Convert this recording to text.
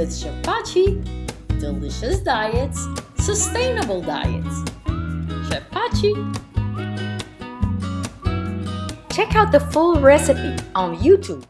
with Chef delicious diets, sustainable diets. Chef Check out the full recipe on YouTube.